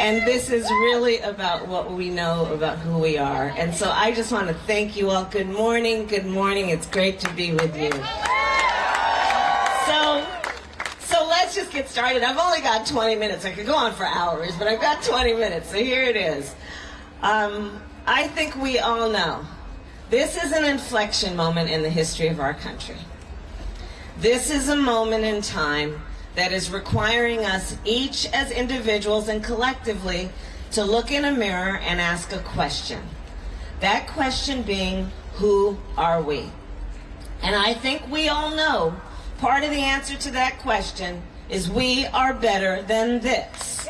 And this is really about what we know about who we are. And so I just want to thank you all. Good morning. Good morning. It's great to be with you. So, so let's just get started. I've only got 20 minutes. I could go on for hours, but I've got 20 minutes. So here it is. Um, I think we all know this is an inflection moment in the history of our country. This is a moment in time that is requiring us each as individuals and collectively to look in a mirror and ask a question. That question being, who are we? And I think we all know part of the answer to that question is we are better than this.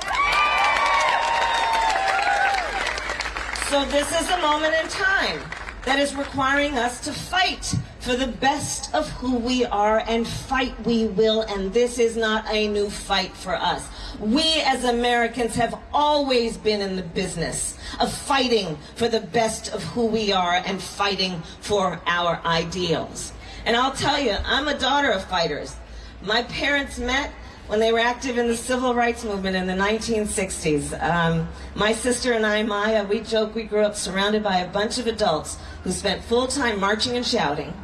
So this is a moment in time that is requiring us to fight for the best of who we are and fight we will and this is not a new fight for us. We as Americans have always been in the business of fighting for the best of who we are and fighting for our ideals. And I'll tell you, I'm a daughter of fighters. My parents met when they were active in the civil rights movement in the 1960s. Um, my sister and I, Maya, we joke we grew up surrounded by a bunch of adults who spent full time marching and shouting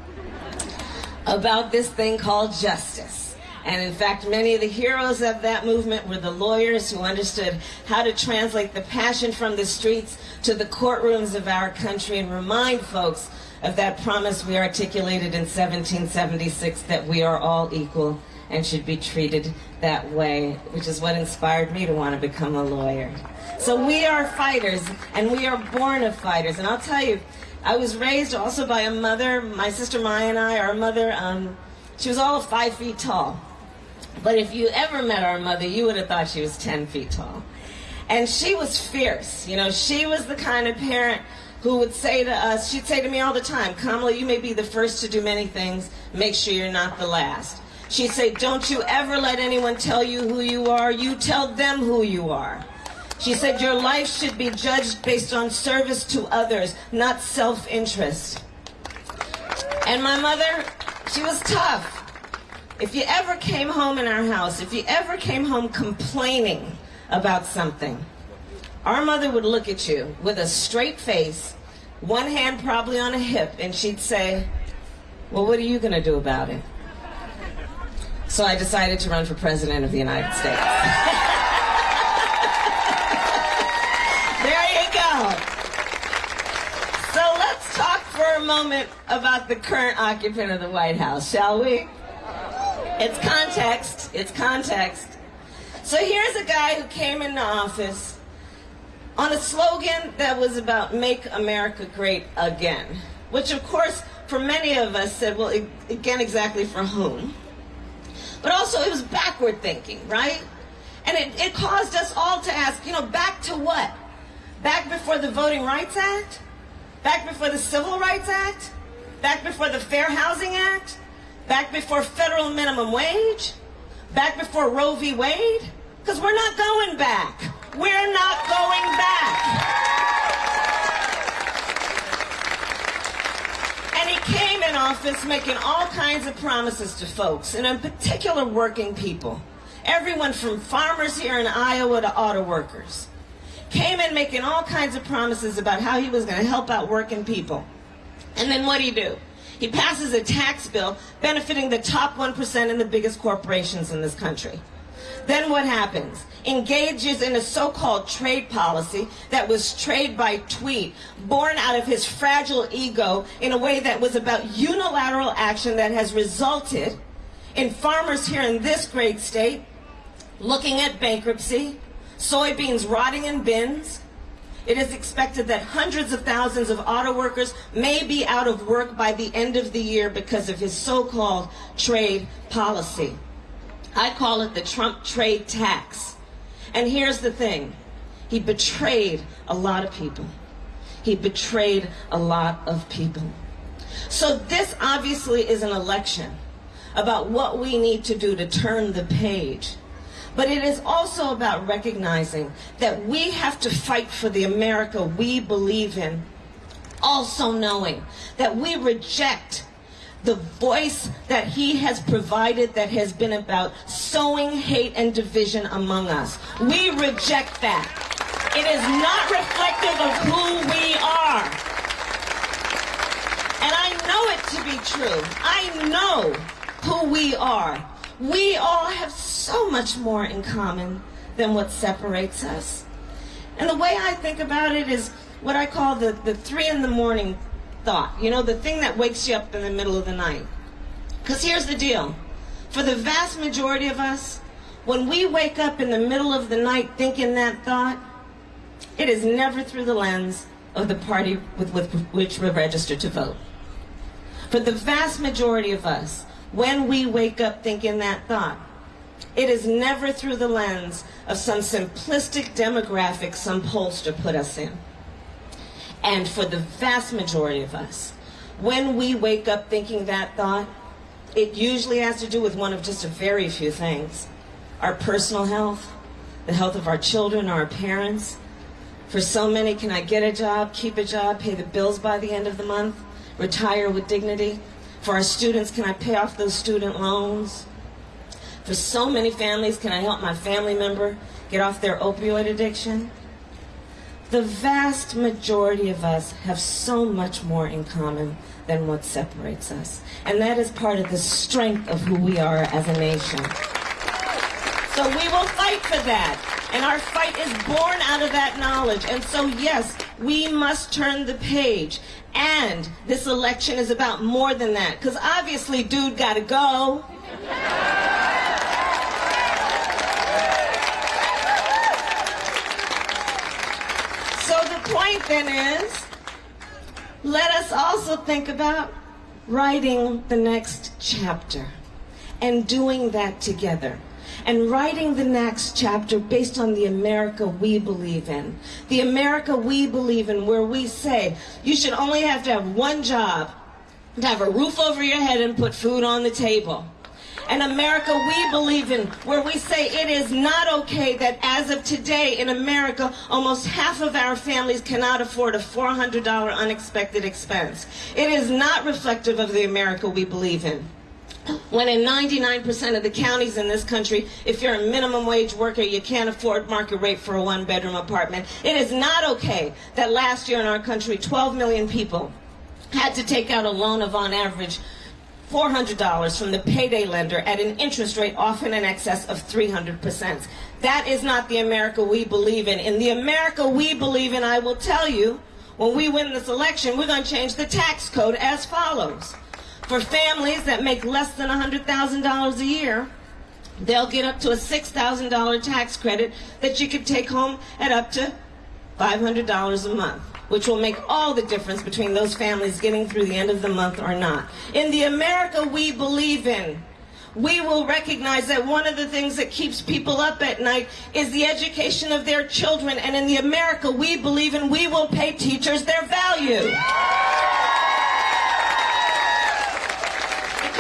about this thing called justice. And in fact, many of the heroes of that movement were the lawyers who understood how to translate the passion from the streets to the courtrooms of our country and remind folks of that promise we articulated in 1776 that we are all equal and should be treated that way, which is what inspired me to want to become a lawyer. So we are fighters, and we are born of fighters. And I'll tell you, I was raised also by a mother, my sister Maya and I, our mother, um, she was all five feet tall. But if you ever met our mother, you would have thought she was 10 feet tall. And she was fierce. You know, she was the kind of parent who would say to us, she'd say to me all the time, Kamala, you may be the first to do many things, make sure you're not the last. She'd say, don't you ever let anyone tell you who you are. You tell them who you are. She said, your life should be judged based on service to others, not self-interest. And my mother, she was tough. If you ever came home in our house, if you ever came home complaining about something, our mother would look at you with a straight face, one hand probably on a hip, and she'd say, well, what are you going to do about it? So I decided to run for president of the United States. there you go. So let's talk for a moment about the current occupant of the White House, shall we? It's context. It's context. So here's a guy who came into office on a slogan that was about make America great again, which of course for many of us said, well, again, exactly for whom? but also it was backward thinking, right? And it, it caused us all to ask, you know, back to what? Back before the Voting Rights Act? Back before the Civil Rights Act? Back before the Fair Housing Act? Back before federal minimum wage? Back before Roe v. Wade? Because we're not going back. We're not going back. And he came in office making all kinds of promises to folks, and in particular working people. Everyone from farmers here in Iowa to auto workers. Came in making all kinds of promises about how he was going to help out working people. And then what do you do? He passes a tax bill benefiting the top 1% and the biggest corporations in this country. Then what happens? Engages in a so-called trade policy that was trade by tweet, born out of his fragile ego in a way that was about unilateral action that has resulted in farmers here in this great state looking at bankruptcy, soybeans rotting in bins. It is expected that hundreds of thousands of auto workers may be out of work by the end of the year because of his so-called trade policy. I call it the Trump trade tax. And here's the thing. He betrayed a lot of people. He betrayed a lot of people. So this obviously is an election about what we need to do to turn the page. But it is also about recognizing that we have to fight for the America we believe in, also knowing that we reject the voice that he has provided that has been about sowing hate and division among us. We reject that. It is not reflective of who we are. And I know it to be true. I know who we are. We all have so much more in common than what separates us. And the way I think about it is what I call the, the three in the morning thought. You know, the thing that wakes you up in the middle of the night. Because here's the deal. For the vast majority of us, when we wake up in the middle of the night thinking that thought, it is never through the lens of the party with, with which we're registered to vote. For the vast majority of us, when we wake up thinking that thought, it is never through the lens of some simplistic demographic some pollster put us in. And for the vast majority of us, when we wake up thinking that thought, it usually has to do with one of just a very few things. Our personal health, the health of our children, our parents. For so many, can I get a job, keep a job, pay the bills by the end of the month, retire with dignity? For our students, can I pay off those student loans? For so many families, can I help my family member get off their opioid addiction? The vast majority of us have so much more in common than what separates us. And that is part of the strength of who we are as a nation. So we will fight for that. And our fight is born out of that knowledge. And so, yes, we must turn the page. And this election is about more than that. Because obviously, dude got to go. So the point then is, let us also think about writing the next chapter and doing that together and writing the next chapter based on the America we believe in. The America we believe in where we say you should only have to have one job, to have a roof over your head and put food on the table an America we believe in, where we say it is not okay that as of today in America, almost half of our families cannot afford a $400 unexpected expense. It is not reflective of the America we believe in when in 99% of the counties in this country, if you're a minimum wage worker, you can't afford market rate for a one bedroom apartment. It is not okay that last year in our country, 12 million people had to take out a loan of on average $400 from the payday lender at an interest rate often in excess of 300%. That is not the America we believe in. In the America we believe in, I will tell you, when we win this election, we're going to change the tax code as follows. For families that make less than $100,000 a year, they'll get up to a $6,000 tax credit that you could take home at up to $500 a month which will make all the difference between those families getting through the end of the month or not. In the America we believe in, we will recognize that one of the things that keeps people up at night is the education of their children. And in the America we believe in, we will pay teachers their value.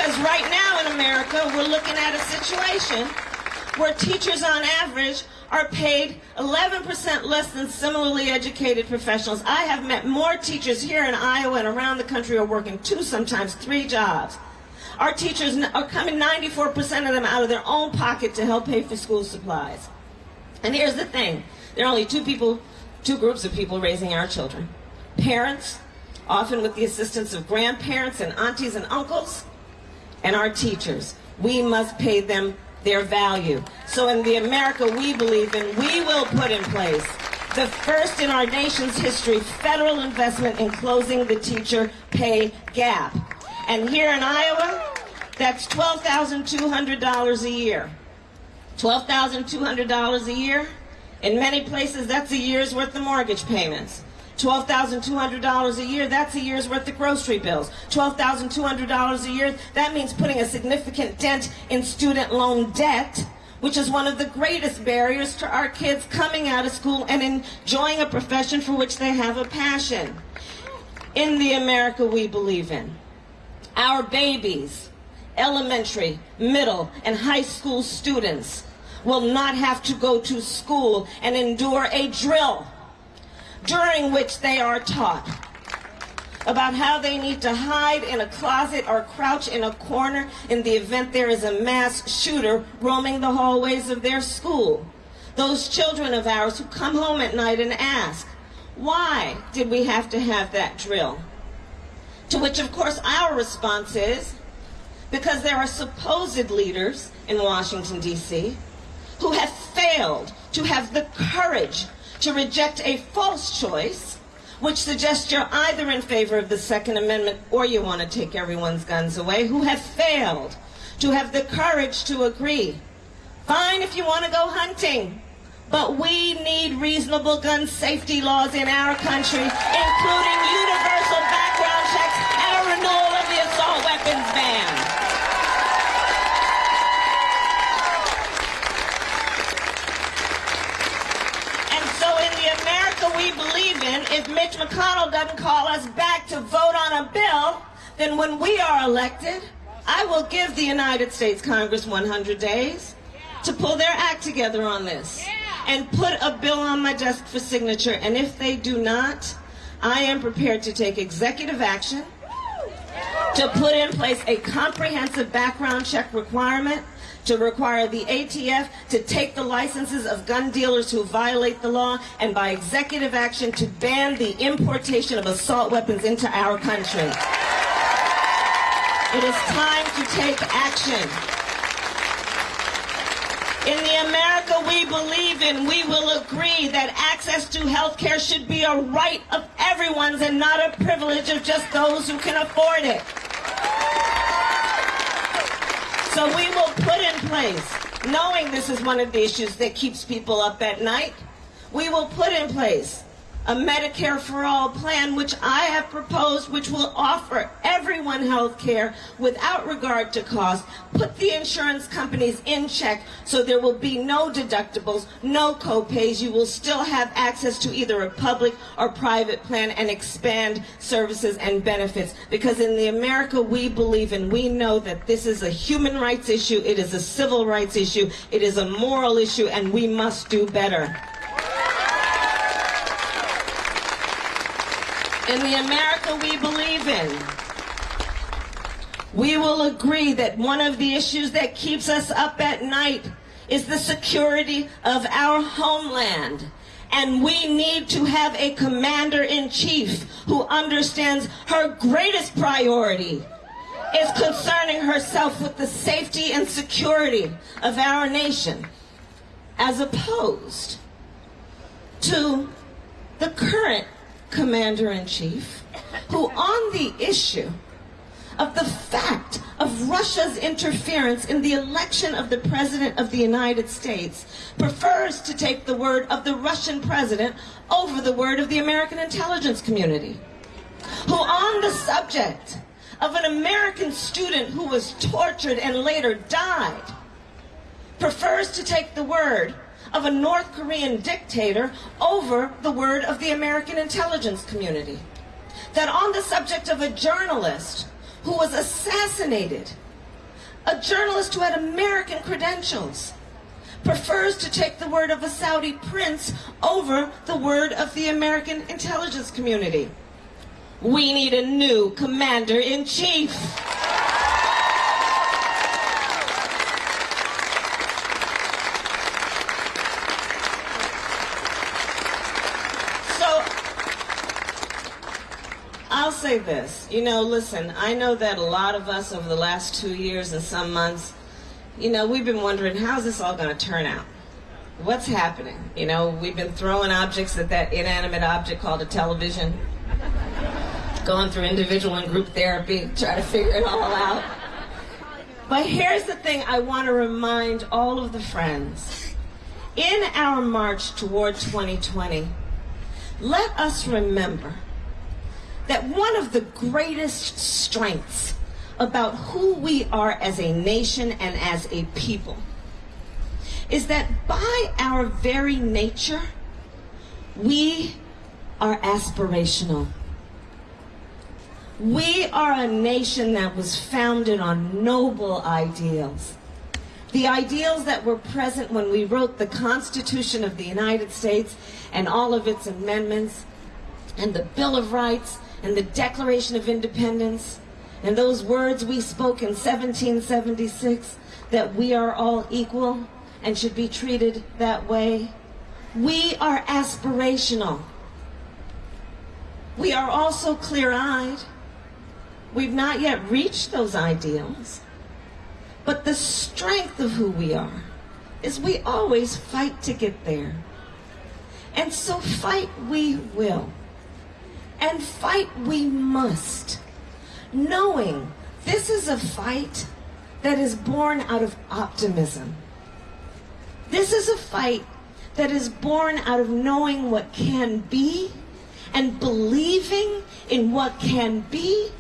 Because right now in America, we're looking at a situation where teachers on average are paid 11% less than similarly educated professionals. I have met more teachers here in Iowa and around the country who are working two, sometimes three jobs. Our teachers are coming 94% of them out of their own pocket to help pay for school supplies. And here's the thing. There are only two people, two groups of people raising our children. Parents, often with the assistance of grandparents and aunties and uncles, and our teachers. We must pay them their value. So in the America we believe in, we will put in place the first in our nation's history federal investment in closing the teacher pay gap. And here in Iowa, that's $12,200 a year. $12,200 a year. In many places, that's a year's worth of mortgage payments. $12,200 a year, that's a year's worth of grocery bills. $12,200 a year, that means putting a significant dent in student loan debt, which is one of the greatest barriers to our kids coming out of school and enjoying a profession for which they have a passion. In the America we believe in, our babies, elementary, middle, and high school students will not have to go to school and endure a drill during which they are taught about how they need to hide in a closet or crouch in a corner in the event there is a mass shooter roaming the hallways of their school. Those children of ours who come home at night and ask, why did we have to have that drill? To which, of course, our response is, because there are supposed leaders in Washington, D.C., who have failed to have the courage to reject a false choice, which suggests you're either in favor of the Second Amendment or you want to take everyone's guns away, who have failed to have the courage to agree. Fine if you want to go hunting, but we need reasonable gun safety laws in our country, including universal background checks and a renewal of the assault weapons ban. we believe in, if Mitch McConnell doesn't call us back to vote on a bill, then when we are elected, I will give the United States Congress 100 days to pull their act together on this and put a bill on my desk for signature. And if they do not, I am prepared to take executive action to put in place a comprehensive background check requirement to require the ATF to take the licenses of gun dealers who violate the law and by executive action to ban the importation of assault weapons into our country. It is time to take action. In the America we believe in, we will agree that access to health care should be a right of everyone's and not a privilege of just those who can afford it. So we place, knowing this is one of the issues that keeps people up at night, we will put in place a Medicare for All plan, which I have proposed, which will offer everyone health care without regard to cost, put the insurance companies in check so there will be no deductibles, no copays. You will still have access to either a public or private plan and expand services and benefits. Because in the America we believe in, we know that this is a human rights issue, it is a civil rights issue, it is a moral issue, and we must do better. In the America we believe in, we will agree that one of the issues that keeps us up at night is the security of our homeland. And we need to have a commander-in-chief who understands her greatest priority is concerning herself with the safety and security of our nation, as opposed to the current commander-in-chief, who on the issue of the fact of Russia's interference in the election of the President of the United States prefers to take the word of the Russian president over the word of the American intelligence community. Who on the subject of an American student who was tortured and later died prefers to take the word of a North Korean dictator over the word of the American intelligence community. That on the subject of a journalist who was assassinated, a journalist who had American credentials, prefers to take the word of a Saudi prince over the word of the American intelligence community. We need a new commander-in-chief. I'll say this. You know, listen, I know that a lot of us over the last two years and some months, you know, we've been wondering, how's this all going to turn out? What's happening? You know, we've been throwing objects at that inanimate object called a television, going through individual and group therapy, try to figure it all out. But here's the thing I want to remind all of the friends. In our march toward 2020, let us remember that one of the greatest strengths about who we are as a nation and as a people is that by our very nature, we are aspirational. We are a nation that was founded on noble ideals. The ideals that were present when we wrote the Constitution of the United States and all of its amendments and the Bill of Rights and the Declaration of Independence and those words we spoke in 1776 that we are all equal, and should be treated that way. We are aspirational. We are also clear eyed. We've not yet reached those ideals. But the strength of who we are is we always fight to get there. And so fight we will. And fight we must, knowing this is a fight that is born out of optimism. This is a fight that is born out of knowing what can be and believing in what can be,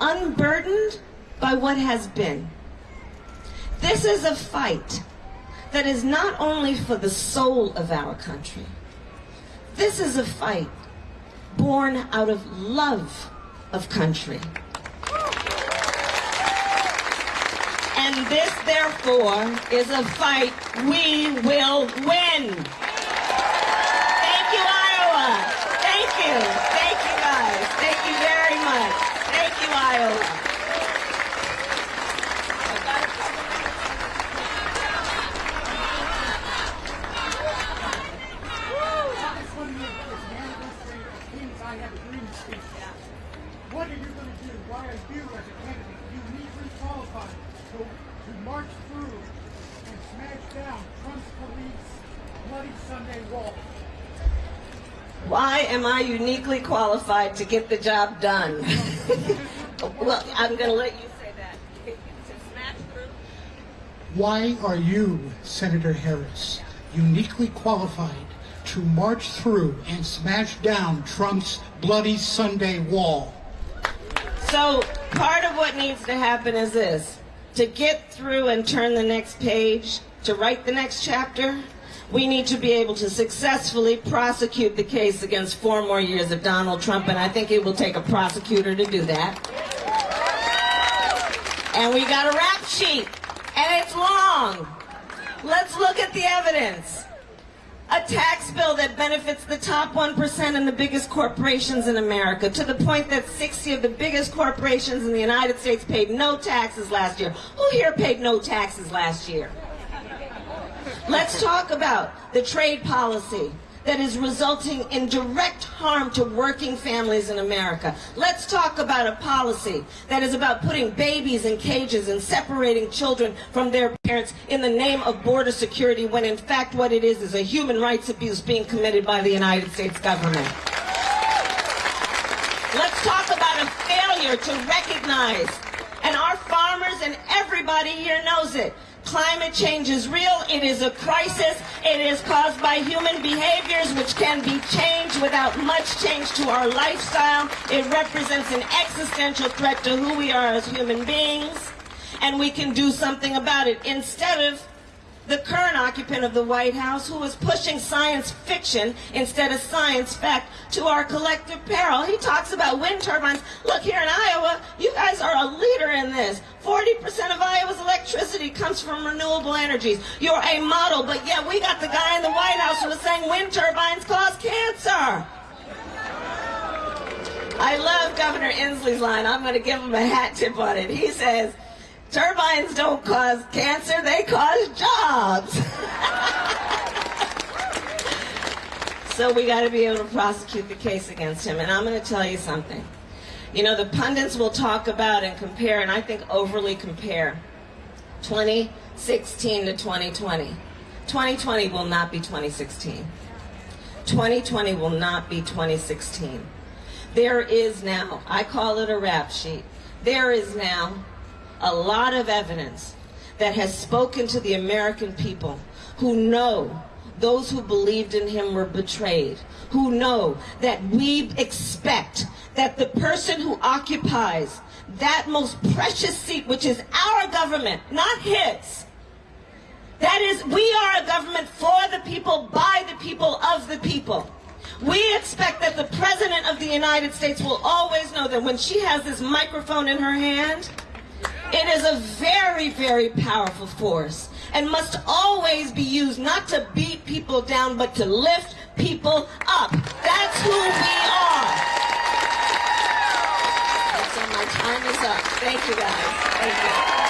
unburdened by what has been. This is a fight that is not only for the soul of our country. This is a fight born out of love of country. And this, therefore, is a fight we will win. Thank you, Iowa. Thank you. Thank you, guys. Thank you very much. Thank you, Iowa. What are you going to do? Why are you, as a candidate, uniquely qualified to, to march through and smash down Trump's police bloody Sunday wall? Why am I uniquely qualified to get the job done? well, I'm going to let you say that. To smash through. Why are you, Senator Harris, uniquely qualified to march through and smash down Trump's bloody Sunday wall? So part of what needs to happen is this. To get through and turn the next page, to write the next chapter, we need to be able to successfully prosecute the case against four more years of Donald Trump, and I think it will take a prosecutor to do that. And we got a rap sheet, and it's long. Let's look at the evidence. A tax bill that benefits the top 1% and the biggest corporations in America to the point that 60 of the biggest corporations in the United States paid no taxes last year. Who here paid no taxes last year? Let's talk about the trade policy that is resulting in direct harm to working families in America. Let's talk about a policy that is about putting babies in cages and separating children from their parents in the name of border security when in fact what it is is a human rights abuse being committed by the United States government. Let's talk about a failure to recognize, and our farmers and everybody here knows it, Climate change is real. It is a crisis. It is caused by human behaviors which can be changed without much change to our lifestyle. It represents an existential threat to who we are as human beings. And we can do something about it instead of the current occupant of the White House who is pushing science fiction instead of science fact to our collective peril. He talks about wind turbines. Look, here in Iowa, you guys are a leader in this. 40% of Iowa's electricity comes from renewable energies. You're a model, but yet we got the guy in the White House who was saying wind turbines cause cancer. I love Governor Inslee's line. I'm going to give him a hat tip on it. He says, Turbines don't cause cancer, they cause jobs. so we got to be able to prosecute the case against him. And I'm going to tell you something. You know, the pundits will talk about and compare, and I think overly compare, 2016 to 2020. 2020 will not be 2016. 2020 will not be 2016. There is now, I call it a rap sheet, there is now a lot of evidence that has spoken to the American people who know those who believed in him were betrayed, who know that we expect that the person who occupies that most precious seat, which is our government, not his, that is, we are a government for the people, by the people, of the people. We expect that the President of the United States will always know that when she has this microphone in her hand, it is a very, very powerful force and must always be used not to beat people down, but to lift people up. That's who we are. so my time is up. Thank you guys. Thank you.